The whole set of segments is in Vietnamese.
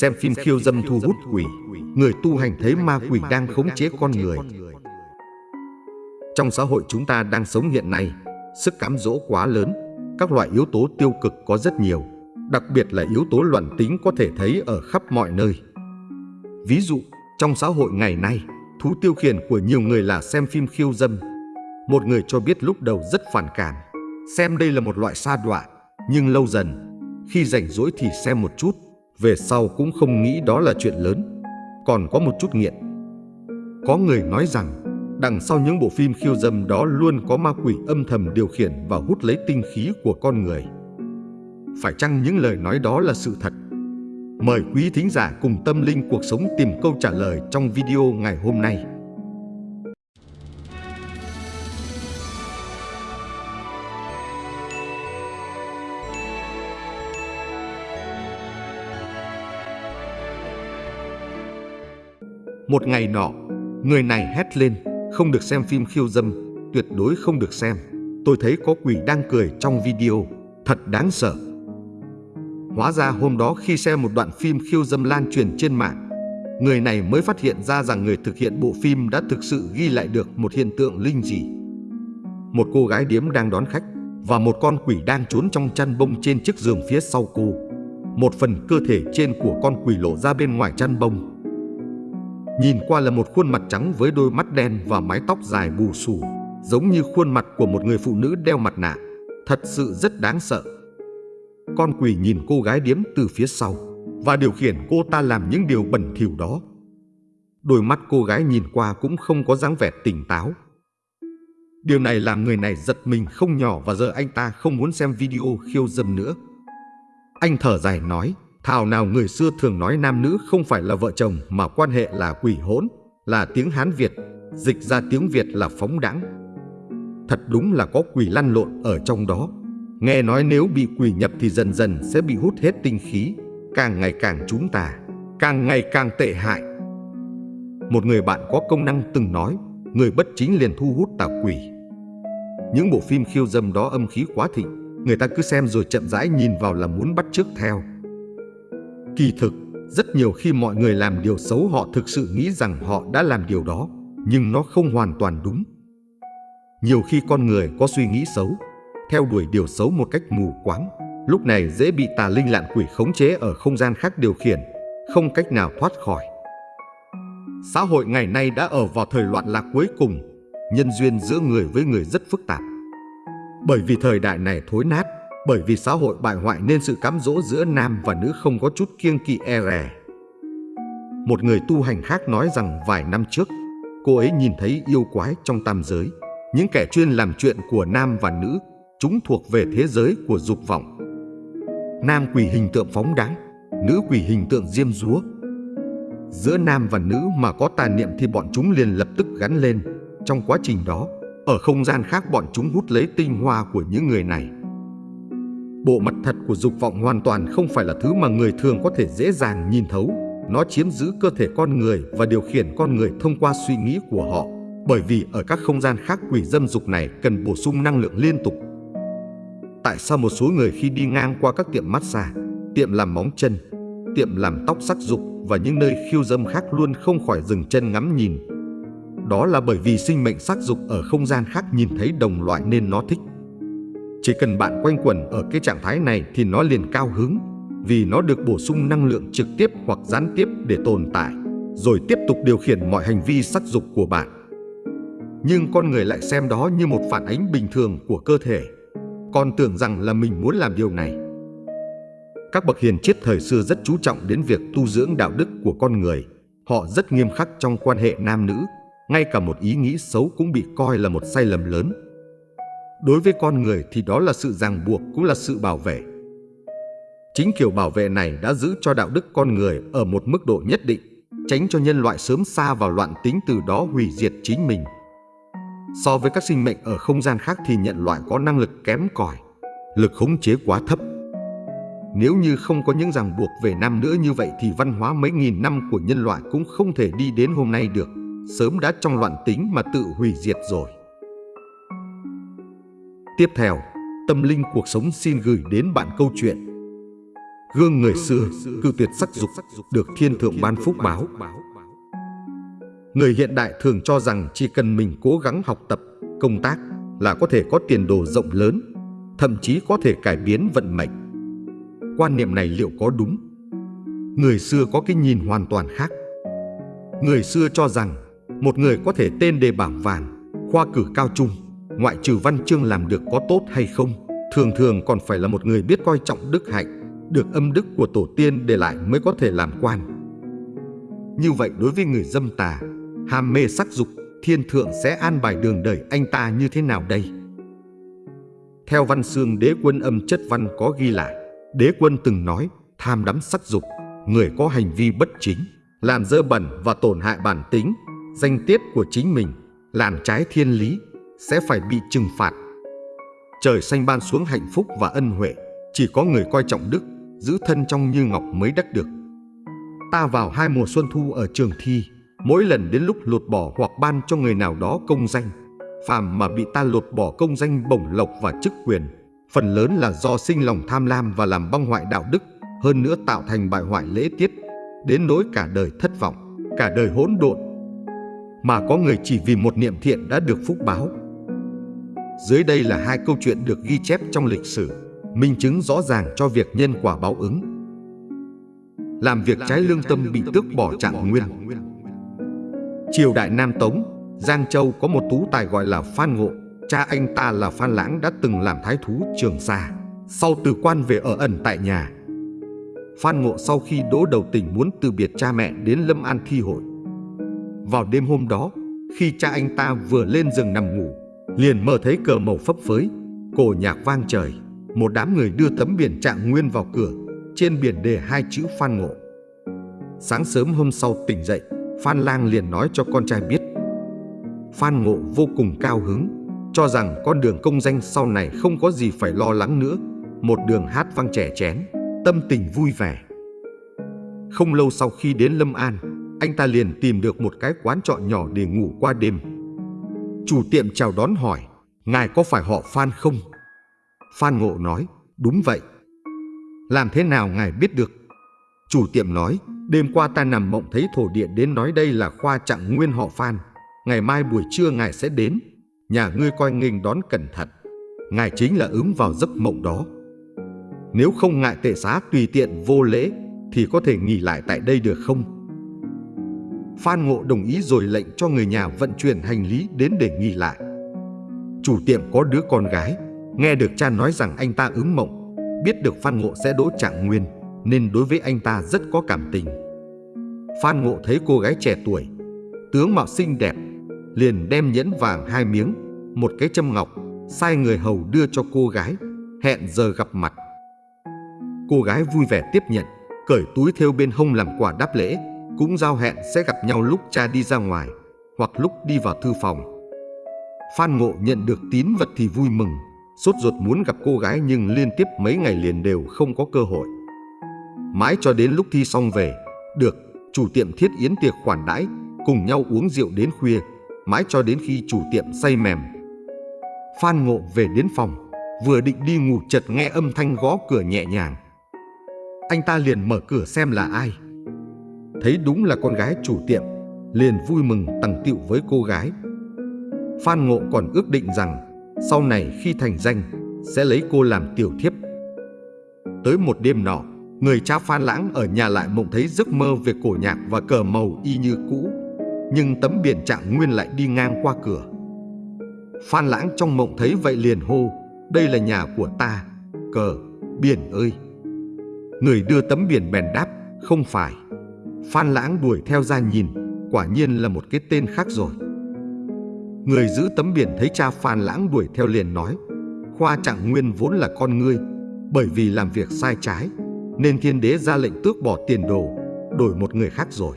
Xem phim khiêu dâm thu hút quỷ, người tu hành thấy ma quỷ đang khống chế con người. Trong xã hội chúng ta đang sống hiện nay, sức cám dỗ quá lớn, các loại yếu tố tiêu cực có rất nhiều, đặc biệt là yếu tố loạn tính có thể thấy ở khắp mọi nơi. Ví dụ, trong xã hội ngày nay, thú tiêu khiển của nhiều người là xem phim khiêu dâm. Một người cho biết lúc đầu rất phản cảm, xem đây là một loại sa đọa, nhưng lâu dần, khi rảnh rỗi thì xem một chút, về sau cũng không nghĩ đó là chuyện lớn, còn có một chút nghiện. Có người nói rằng, đằng sau những bộ phim khiêu dâm đó luôn có ma quỷ âm thầm điều khiển và hút lấy tinh khí của con người. Phải chăng những lời nói đó là sự thật? Mời quý thính giả cùng tâm linh cuộc sống tìm câu trả lời trong video ngày hôm nay. Một ngày nọ, người này hét lên, không được xem phim khiêu dâm, tuyệt đối không được xem. Tôi thấy có quỷ đang cười trong video, thật đáng sợ. Hóa ra hôm đó khi xem một đoạn phim khiêu dâm lan truyền trên mạng, người này mới phát hiện ra rằng người thực hiện bộ phim đã thực sự ghi lại được một hiện tượng linh dị. Một cô gái điếm đang đón khách và một con quỷ đang trốn trong chăn bông trên chiếc giường phía sau cô. Một phần cơ thể trên của con quỷ lộ ra bên ngoài chăn bông. Nhìn qua là một khuôn mặt trắng với đôi mắt đen và mái tóc dài bù xù, giống như khuôn mặt của một người phụ nữ đeo mặt nạ. Thật sự rất đáng sợ. Con quỷ nhìn cô gái điếm từ phía sau và điều khiển cô ta làm những điều bẩn thỉu đó. Đôi mắt cô gái nhìn qua cũng không có dáng vẻ tỉnh táo. Điều này làm người này giật mình không nhỏ và giờ anh ta không muốn xem video khiêu dâm nữa. Anh thở dài nói, thảo nào người xưa thường nói nam nữ không phải là vợ chồng mà quan hệ là quỷ hỗn, là tiếng Hán Việt, dịch ra tiếng Việt là phóng đãng. Thật đúng là có quỷ lăn lộn ở trong đó. Nghe nói nếu bị quỷ nhập thì dần dần sẽ bị hút hết tinh khí, càng ngày càng chúng ta, càng ngày càng tệ hại. Một người bạn có công năng từng nói, người bất chính liền thu hút tà quỷ. Những bộ phim khiêu dâm đó âm khí quá thịnh, người ta cứ xem rồi chậm rãi nhìn vào là muốn bắt chước theo. Kỳ thực, rất nhiều khi mọi người làm điều xấu họ thực sự nghĩ rằng họ đã làm điều đó, nhưng nó không hoàn toàn đúng. Nhiều khi con người có suy nghĩ xấu, theo đuổi điều xấu một cách mù quáng, lúc này dễ bị tà linh lạn quỷ khống chế ở không gian khác điều khiển, không cách nào thoát khỏi. Xã hội ngày nay đã ở vào thời loạn lạc cuối cùng, nhân duyên giữa người với người rất phức tạp. Bởi vì thời đại này thối nát, bởi vì xã hội bại hoại nên sự cám dỗ giữa nam và nữ không có chút kiêng kỵ e rè. Một người tu hành khác nói rằng vài năm trước, cô ấy nhìn thấy yêu quái trong tam giới, những kẻ chuyên làm chuyện của nam và nữ Chúng thuộc về thế giới của dục vọng. Nam quỷ hình tượng phóng đáng, nữ quỷ hình tượng diêm dúa. Giữa nam và nữ mà có tà niệm thì bọn chúng liền lập tức gắn lên. Trong quá trình đó, ở không gian khác bọn chúng hút lấy tinh hoa của những người này. Bộ mặt thật của dục vọng hoàn toàn không phải là thứ mà người thường có thể dễ dàng nhìn thấu. Nó chiếm giữ cơ thể con người và điều khiển con người thông qua suy nghĩ của họ. Bởi vì ở các không gian khác quỷ dâm dục này cần bổ sung năng lượng liên tục tại sao một số người khi đi ngang qua các tiệm massage, tiệm làm móng chân, tiệm làm tóc sắc dục và những nơi khiêu dâm khác luôn không khỏi dừng chân ngắm nhìn. Đó là bởi vì sinh mệnh sắc dục ở không gian khác nhìn thấy đồng loại nên nó thích. Chỉ cần bạn quanh quẩn ở cái trạng thái này thì nó liền cao hứng vì nó được bổ sung năng lượng trực tiếp hoặc gián tiếp để tồn tại, rồi tiếp tục điều khiển mọi hành vi sắc dục của bạn. Nhưng con người lại xem đó như một phản ánh bình thường của cơ thể còn tưởng rằng là mình muốn làm điều này. Các bậc hiền triết thời xưa rất chú trọng đến việc tu dưỡng đạo đức của con người. Họ rất nghiêm khắc trong quan hệ nam nữ, ngay cả một ý nghĩ xấu cũng bị coi là một sai lầm lớn. Đối với con người thì đó là sự ràng buộc cũng là sự bảo vệ. Chính kiểu bảo vệ này đã giữ cho đạo đức con người ở một mức độ nhất định, tránh cho nhân loại sớm xa vào loạn tính từ đó hủy diệt chính mình. So với các sinh mệnh ở không gian khác thì nhận loại có năng lực kém cỏi, lực khống chế quá thấp. Nếu như không có những ràng buộc về nam nữa như vậy thì văn hóa mấy nghìn năm của nhân loại cũng không thể đi đến hôm nay được, sớm đã trong loạn tính mà tự hủy diệt rồi. Tiếp theo, Tâm Linh Cuộc Sống xin gửi đến bạn câu chuyện Gương người xưa, cư tuyệt sắc dục, được thiên thượng ban phúc báo. Người hiện đại thường cho rằng chỉ cần mình cố gắng học tập, công tác là có thể có tiền đồ rộng lớn, thậm chí có thể cải biến vận mệnh. Quan niệm này liệu có đúng? Người xưa có cái nhìn hoàn toàn khác. Người xưa cho rằng một người có thể tên đề bảng vàng, khoa cử cao trung, ngoại trừ văn chương làm được có tốt hay không, thường thường còn phải là một người biết coi trọng đức hạnh, được âm đức của tổ tiên để lại mới có thể làm quan. Như vậy đối với người dâm tà, ham mê sắc dục, thiên thượng sẽ an bài đường đời anh ta như thế nào đây? Theo văn xương đế quân âm chất văn có ghi lại, đế quân từng nói tham đắm sắc dục, người có hành vi bất chính, làm dơ bẩn và tổn hại bản tính, danh tiết của chính mình, làm trái thiên lý, sẽ phải bị trừng phạt. Trời xanh ban xuống hạnh phúc và ân huệ, chỉ có người coi trọng đức, giữ thân trong như ngọc mới đắc được. Ta vào hai mùa xuân thu ở trường thi, mỗi lần đến lúc lột bỏ hoặc ban cho người nào đó công danh, phàm mà bị ta lột bỏ công danh bổng lộc và chức quyền, phần lớn là do sinh lòng tham lam và làm băng hoại đạo đức, hơn nữa tạo thành bại hoại lễ tiết, đến nỗi cả đời thất vọng, cả đời hỗn độn. Mà có người chỉ vì một niệm thiện đã được phúc báo. Dưới đây là hai câu chuyện được ghi chép trong lịch sử, minh chứng rõ ràng cho việc nhân quả báo ứng. Làm việc trái lương tâm bị tước bỏ trạng nguyên. Triều đại Nam Tống, Giang Châu có một tú tài gọi là Phan Ngộ. Cha anh ta là Phan Lãng đã từng làm thái thú Trường Sa. Sau từ quan về ở ẩn tại nhà. Phan Ngộ sau khi đỗ đầu tình muốn từ biệt cha mẹ đến Lâm An thi hội. Vào đêm hôm đó, khi cha anh ta vừa lên giường nằm ngủ, liền mơ thấy cờ màu phấp phới, cổ nhạc vang trời. Một đám người đưa tấm biển trạng nguyên vào cửa, trên biển đề hai chữ Phan Ngộ. Sáng sớm hôm sau tỉnh dậy, Phan Lang liền nói cho con trai biết. Phan Ngộ vô cùng cao hứng, cho rằng con đường công danh sau này không có gì phải lo lắng nữa, một đường hát vang trẻ chén, tâm tình vui vẻ. Không lâu sau khi đến Lâm An, anh ta liền tìm được một cái quán trọ nhỏ để ngủ qua đêm. Chủ tiệm chào đón hỏi, ngài có phải họ Phan không? Phan Ngộ nói, đúng vậy. Làm thế nào ngài biết được? Chủ tiệm nói, Đêm qua ta nằm mộng thấy thổ điện đến nói đây là khoa trạng nguyên họ Phan. Ngày mai buổi trưa ngài sẽ đến. Nhà ngươi coi nghênh đón cẩn thận. Ngài chính là ứng vào giấc mộng đó. Nếu không ngại tệ xá tùy tiện vô lễ thì có thể nghỉ lại tại đây được không? Phan Ngộ đồng ý rồi lệnh cho người nhà vận chuyển hành lý đến để nghỉ lại. Chủ tiệm có đứa con gái, nghe được cha nói rằng anh ta ứng mộng, biết được Phan Ngộ sẽ đỗ trạng nguyên nên đối với anh ta rất có cảm tình. Phan Ngộ thấy cô gái trẻ tuổi, tướng mạo xinh đẹp, liền đem nhẫn vàng hai miếng, một cái châm ngọc, sai người hầu đưa cho cô gái, hẹn giờ gặp mặt. Cô gái vui vẻ tiếp nhận, cởi túi theo bên hông làm quà đáp lễ, cũng giao hẹn sẽ gặp nhau lúc cha đi ra ngoài hoặc lúc đi vào thư phòng. Phan Ngộ nhận được tín vật thì vui mừng, sốt ruột muốn gặp cô gái nhưng liên tiếp mấy ngày liền đều không có cơ hội. Mãi cho đến lúc thi xong về, được chủ tiệm thiết yến tiệc khoản đãi, cùng nhau uống rượu đến khuya, mãi cho đến khi chủ tiệm say mềm. Phan Ngộ về đến phòng, vừa định đi ngủ chợt nghe âm thanh gõ cửa nhẹ nhàng. Anh ta liền mở cửa xem là ai. Thấy đúng là con gái chủ tiệm, liền vui mừng tằng tiệu với cô gái. Phan Ngộ còn ước định rằng sau này khi thành danh sẽ lấy cô làm tiểu thiếp. Tới một đêm nọ, Người cha Phan Lãng ở nhà lại mộng thấy giấc mơ về cổ nhạc và cờ màu y như cũ, nhưng tấm biển trạng nguyên lại đi ngang qua cửa. Phan Lãng trong mộng thấy vậy liền hô, đây là nhà của ta, cờ, biển ơi. Người đưa tấm biển bèn đáp, không phải. Phan Lãng đuổi theo ra nhìn, quả nhiên là một cái tên khác rồi. Người giữ tấm biển thấy cha Phan Lãng đuổi theo liền nói, Khoa Trạng Nguyên vốn là con ngươi, bởi vì làm việc sai trái nên thiên đế ra lệnh tước bỏ tiền đồ, đổi một người khác rồi.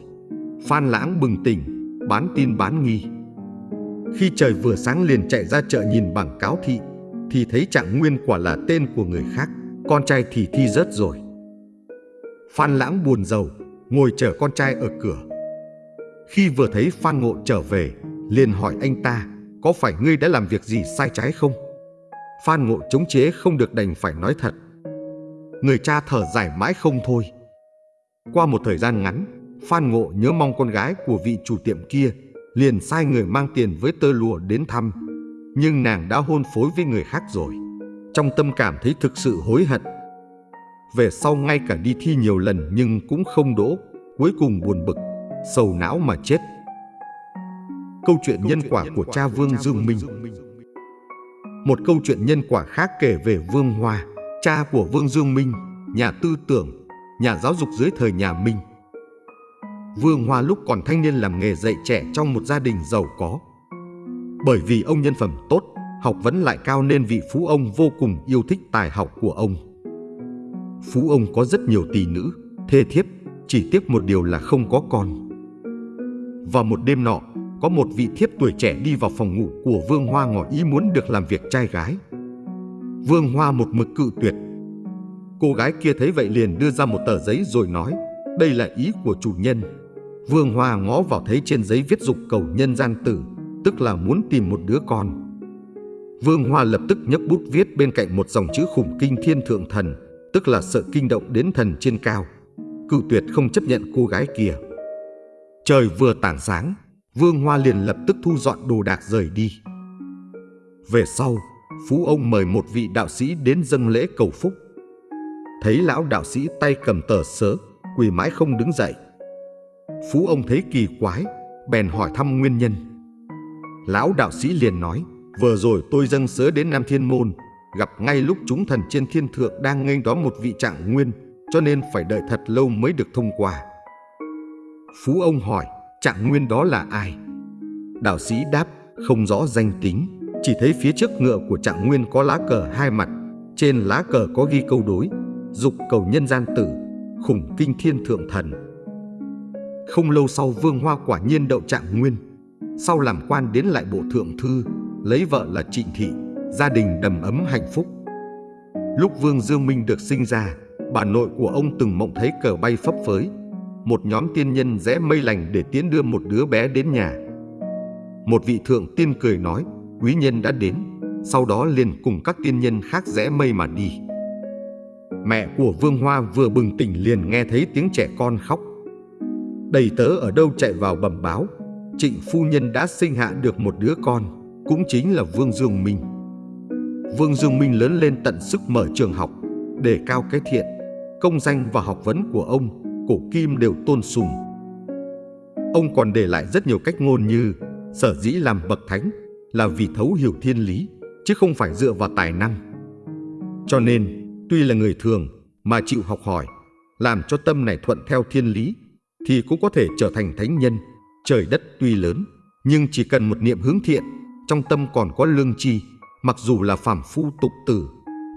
Phan Lãng bừng tỉnh, bán tin bán nghi. Khi trời vừa sáng liền chạy ra chợ nhìn bảng cáo thị, thì thấy trạng nguyên quả là tên của người khác, con trai thì thi rớt rồi. Phan Lãng buồn giàu, ngồi chờ con trai ở cửa. Khi vừa thấy Phan Ngộ trở về, liền hỏi anh ta, có phải ngươi đã làm việc gì sai trái không? Phan Ngộ chống chế không được đành phải nói thật. người cha thở dài mãi không thôi. Qua một thời gian ngắn, Phan Ngộ nhớ mong con gái của vị chủ tiệm kia, liền sai người mang tiền với tơ lụa đến thăm. Nhưng nàng đã hôn phối với người khác rồi. Trong tâm cảm thấy thực sự hối hận. Về sau ngay cả đi thi nhiều lần nhưng cũng không đỗ, cuối cùng buồn bực, sầu não mà chết. Câu chuyện nhân quả của cha Vương Dương Minh Một câu chuyện nhân quả khác kể về Vương Hoa, cha của Vương Dương Minh, nhà tư tưởng, nhà giáo dục dưới thời nhà Minh. Vương Hoa lúc còn thanh niên làm nghề dạy trẻ trong một gia đình giàu có. Bởi vì ông nhân phẩm tốt, học vấn lại cao nên vị phú ông vô cùng yêu thích tài học của ông. Phú ông có rất nhiều tỷ nữ, thê thiếp, chỉ tiếc một điều là không có con. Vào một đêm nọ, có một vị thiếp tuổi trẻ đi vào phòng ngủ của Vương Hoa ngỏ ý muốn được làm việc trai gái. Vương Hoa một mực cự tuyệt. Cô gái kia thấy vậy liền đưa ra một tờ giấy rồi nói, đây là ý của chủ nhân. Vương Hoa ngó vào thấy trên giấy viết dục cầu nhân gian tử, tức là muốn tìm một đứa con. Vương Hoa lập tức nhấc bút viết bên cạnh một dòng chữ khủng kinh thiên thượng thần, tức là sợ kinh động đến thần trên cao. Cự tuyệt không chấp nhận cô gái kia. Trời vừa tảng sáng, Vương Hoa liền lập tức thu dọn đồ đạc rời đi. Về sau, Phú ông mời một vị đạo sĩ đến dâng lễ cầu phúc. Thấy lão đạo sĩ tay cầm tờ sớ, quỳ mãi không đứng dậy. Phú ông thấy kỳ quái, bèn hỏi thăm nguyên nhân. Lão đạo sĩ liền nói, vừa rồi tôi dâng sớ đến Nam Thiên Môn, gặp ngay lúc chúng thần trên thiên thượng đang nghênh đón một vị trạng nguyên, cho nên phải đợi thật lâu mới được thông qua. Phú ông hỏi, trạng nguyên đó là ai? Đạo sĩ đáp, không rõ danh tính, chỉ thấy phía trước ngựa của trạng nguyên có lá cờ hai mặt, trên lá cờ có ghi câu đối, dục cầu nhân gian tử, khủng kinh thiên thượng thần. Không lâu sau Vương Hoa quả nhiên đậu trạng nguyên, sau làm quan đến lại bộ thượng thư, lấy vợ là Trịnh Thị, gia đình đầm ấm hạnh phúc. Lúc Vương Dương Minh được sinh ra, bà nội của ông từng mộng thấy cờ bay phấp phới, một nhóm tiên nhân rẽ mây lành để tiến đưa một đứa bé đến nhà. Một vị thượng tiên cười nói, quý nhân đã đến, sau đó liền cùng các tiên nhân khác rẽ mây mà đi. Mẹ của Vương Hoa vừa bừng tỉnh liền nghe thấy tiếng trẻ con khóc. Đầy tớ ở đâu chạy vào bẩm báo, trịnh phu nhân đã sinh hạ được một đứa con, cũng chính là Vương Dương Minh. Vương Dương Minh lớn lên tận sức mở trường học, để cao cái thiện, công danh và học vấn của ông, cổ kim đều tôn sùng. Ông còn để lại rất nhiều cách ngôn như sở dĩ làm bậc thánh là vì thấu hiểu thiên lý, chứ không phải dựa vào tài năng. Cho nên, tuy là người thường mà chịu học hỏi, làm cho tâm này thuận theo thiên lý, thì cũng có thể trở thành thánh nhân. Trời đất tuy lớn, nhưng chỉ cần một niệm hướng thiện, trong tâm còn có lương tri, mặc dù là phàm phu tục tử,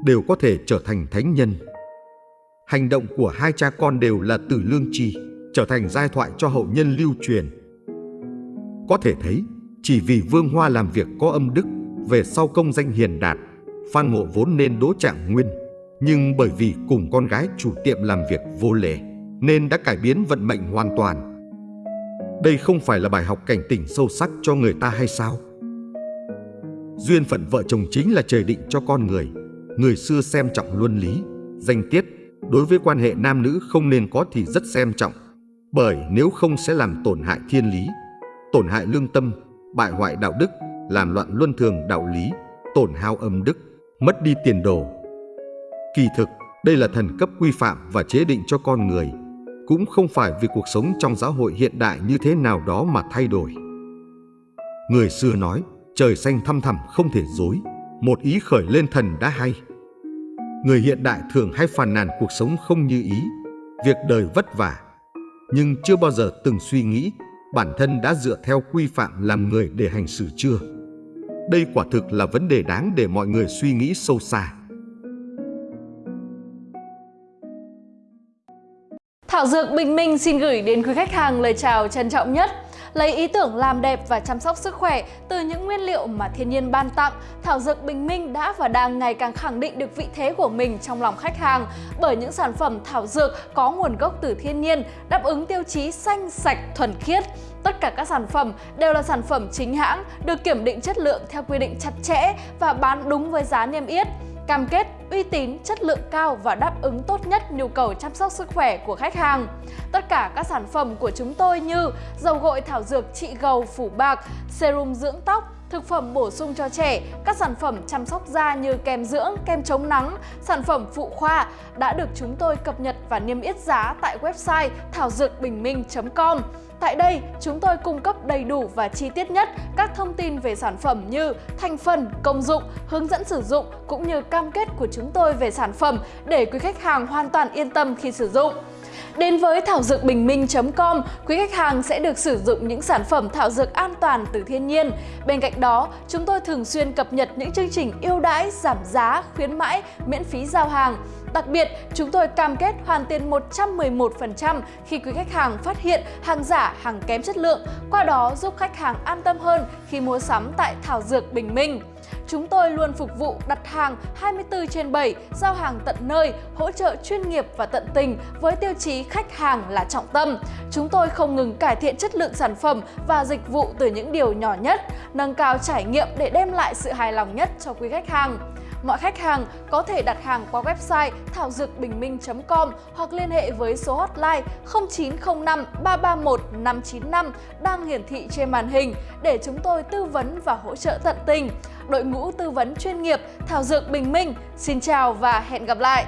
đều có thể trở thành thánh nhân. Hành động của hai cha con đều là từ lương tri, trở thành giai thoại cho hậu nhân lưu truyền. Có thể thấy, chỉ vì Vương Hoa làm việc có âm đức, về sau công danh hiền đạt, Phan Ngộ vốn nên đỗ trạng nguyên, nhưng bởi vì cùng con gái chủ tiệm làm việc vô lễ, nên đã cải biến vận mệnh hoàn toàn. Đây không phải là bài học cảnh tỉnh sâu sắc cho người ta hay sao? Duyên phận vợ chồng chính là trời định cho con người. Người xưa xem trọng luân lý, danh tiết, đối với quan hệ nam nữ không nên có thì rất xem trọng, bởi nếu không sẽ làm tổn hại thiên lý, tổn hại lương tâm, bại hoại đạo đức, làm loạn luân thường đạo lý, tổn hao âm đức, mất đi tiền đồ. Kỳ thực, đây là thần cấp quy phạm và chế định cho con người, cũng không phải vì cuộc sống trong xã hội hiện đại như thế nào đó mà thay đổi. Người xưa nói, trời xanh thăm thẳm không thể dối, một ý khởi lên thần đã hay. Người hiện đại thường hay phàn nàn cuộc sống không như ý, việc đời vất vả, nhưng chưa bao giờ từng suy nghĩ bản thân đã dựa theo quy phạm làm người để hành xử chưa. Đây quả thực là vấn đề đáng để mọi người suy nghĩ sâu xa. Thảo Dược Bình Minh xin gửi đến quý khách hàng lời chào trân trọng nhất. Lấy ý tưởng làm đẹp và chăm sóc sức khỏe từ những nguyên liệu mà thiên nhiên ban tặng, Thảo Dược Bình Minh đã và đang ngày càng khẳng định được vị thế của mình trong lòng khách hàng bởi những sản phẩm thảo dược có nguồn gốc từ thiên nhiên, đáp ứng tiêu chí xanh, sạch, thuần khiết. Tất cả các sản phẩm đều là sản phẩm chính hãng, được kiểm định chất lượng theo quy định chặt chẽ và bán đúng với giá niêm yết cam kết uy tín, chất lượng cao và đáp ứng tốt nhất nhu cầu chăm sóc sức khỏe của khách hàng. Tất cả các sản phẩm của chúng tôi như dầu gội thảo dược trị gầu phủ bạc, serum dưỡng tóc, thực phẩm bổ sung cho trẻ, các sản phẩm chăm sóc da như kem dưỡng, kem chống nắng, sản phẩm phụ khoa đã được chúng tôi cập nhật và niêm yết giá tại website thảo dược bình minh.com. Tại đây, chúng tôi cung cấp đầy đủ và chi tiết nhất các thông tin về sản phẩm như thành phần, công dụng, hướng dẫn sử dụng cũng như cam kết của chúng tôi về sản phẩm để quý khách hàng hoàn toàn yên tâm khi sử dụng. Đến với thảo dược bình minh.com, quý khách hàng sẽ được sử dụng những sản phẩm thảo dược an toàn từ thiên nhiên. Bên cạnh đó, chúng tôi thường xuyên cập nhật những chương trình ưu đãi, giảm giá, khuyến mãi, miễn phí giao hàng. Đặc biệt, chúng tôi cam kết hoàn tiền 111% khi quý khách hàng phát hiện hàng giả, hàng kém chất lượng, qua đó giúp khách hàng an tâm hơn khi mua sắm tại Thảo Dược Bình Minh. Chúng tôi luôn phục vụ đặt hàng 24 trên 7, giao hàng tận nơi, hỗ trợ chuyên nghiệp và tận tình với tiêu chí khách hàng là trọng tâm. Chúng tôi không ngừng cải thiện chất lượng sản phẩm và dịch vụ từ những điều nhỏ nhất, nâng cao trải nghiệm để đem lại sự hài lòng nhất cho quý khách hàng. Mọi khách hàng có thể đặt hàng qua website thảo dược bình minh.com hoặc liên hệ với số hotline 0905 331 595 đang hiển thị trên màn hình để chúng tôi tư vấn và hỗ trợ tận tình. Đội ngũ tư vấn chuyên nghiệp Thảo Dược Bình Minh, xin chào và hẹn gặp lại!